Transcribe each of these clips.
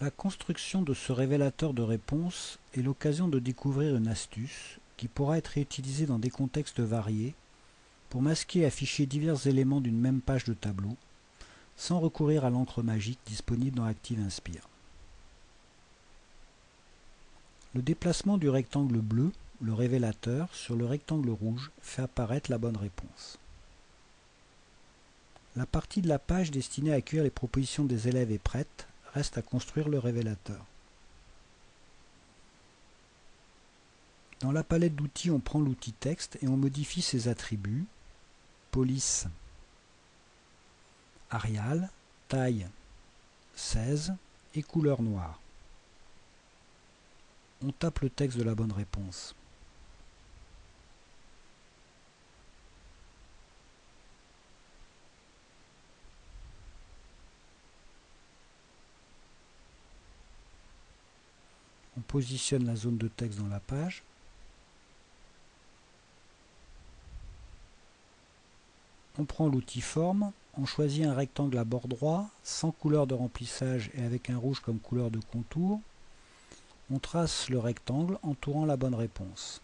La construction de ce révélateur de réponse est l'occasion de découvrir une astuce qui pourra être utilisée dans des contextes variés pour masquer et afficher divers éléments d'une même page de tableau sans recourir à l'encre magique disponible dans Active Inspire. Le déplacement du rectangle bleu, le révélateur, sur le rectangle rouge fait apparaître la bonne réponse. La partie de la page destinée à accueillir les propositions des élèves est prête, reste à construire le révélateur. Dans la palette d'outils, on prend l'outil texte et on modifie ses attributs, police, Arial, taille 16 et couleur noire. On tape le texte de la bonne réponse. Positionne la zone de texte dans la page. On prend l'outil forme, on choisit un rectangle à bord droit, sans couleur de remplissage et avec un rouge comme couleur de contour. On trace le rectangle entourant la bonne réponse.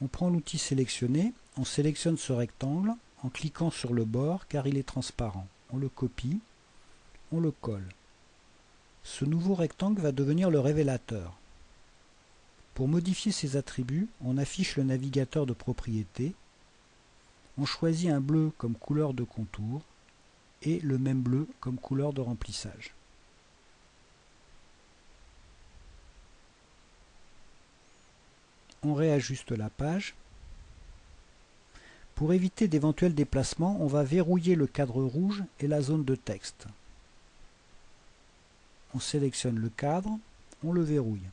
On prend l'outil sélectionné, on sélectionne ce rectangle en cliquant sur le bord car il est transparent. On le copie on le colle. Ce nouveau rectangle va devenir le révélateur. Pour modifier ses attributs, on affiche le navigateur de propriétés, on choisit un bleu comme couleur de contour et le même bleu comme couleur de remplissage. On réajuste la page. Pour éviter d'éventuels déplacements, on va verrouiller le cadre rouge et la zone de texte on sélectionne le cadre, on le verrouille.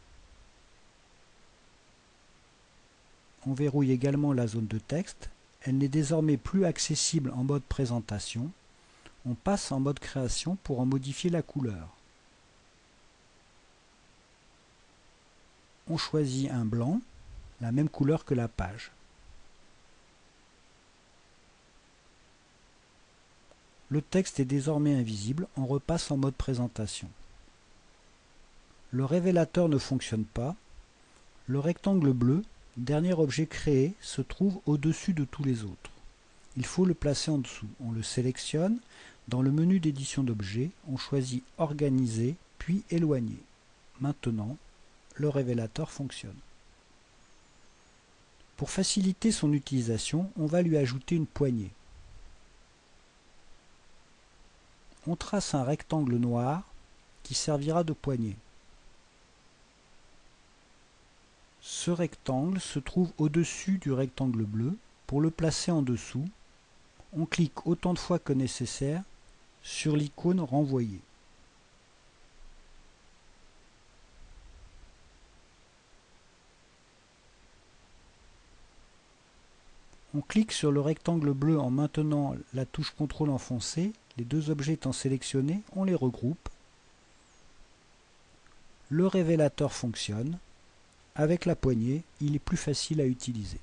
On verrouille également la zone de texte, elle n'est désormais plus accessible en mode présentation, on passe en mode création pour en modifier la couleur. On choisit un blanc, la même couleur que la page. Le texte est désormais invisible, on repasse en mode présentation. Le révélateur ne fonctionne pas. Le rectangle bleu, dernier objet créé, se trouve au-dessus de tous les autres. Il faut le placer en dessous. On le sélectionne. Dans le menu d'édition d'objets, on choisit Organiser, puis Éloigner. Maintenant, le révélateur fonctionne. Pour faciliter son utilisation, on va lui ajouter une poignée. On trace un rectangle noir qui servira de poignée. Ce rectangle se trouve au-dessus du rectangle bleu. Pour le placer en dessous, on clique autant de fois que nécessaire sur l'icône renvoyer. On clique sur le rectangle bleu en maintenant la touche CTRL enfoncée. Les deux objets étant sélectionnés, on les regroupe. Le révélateur fonctionne. Avec la poignée, il est plus facile à utiliser.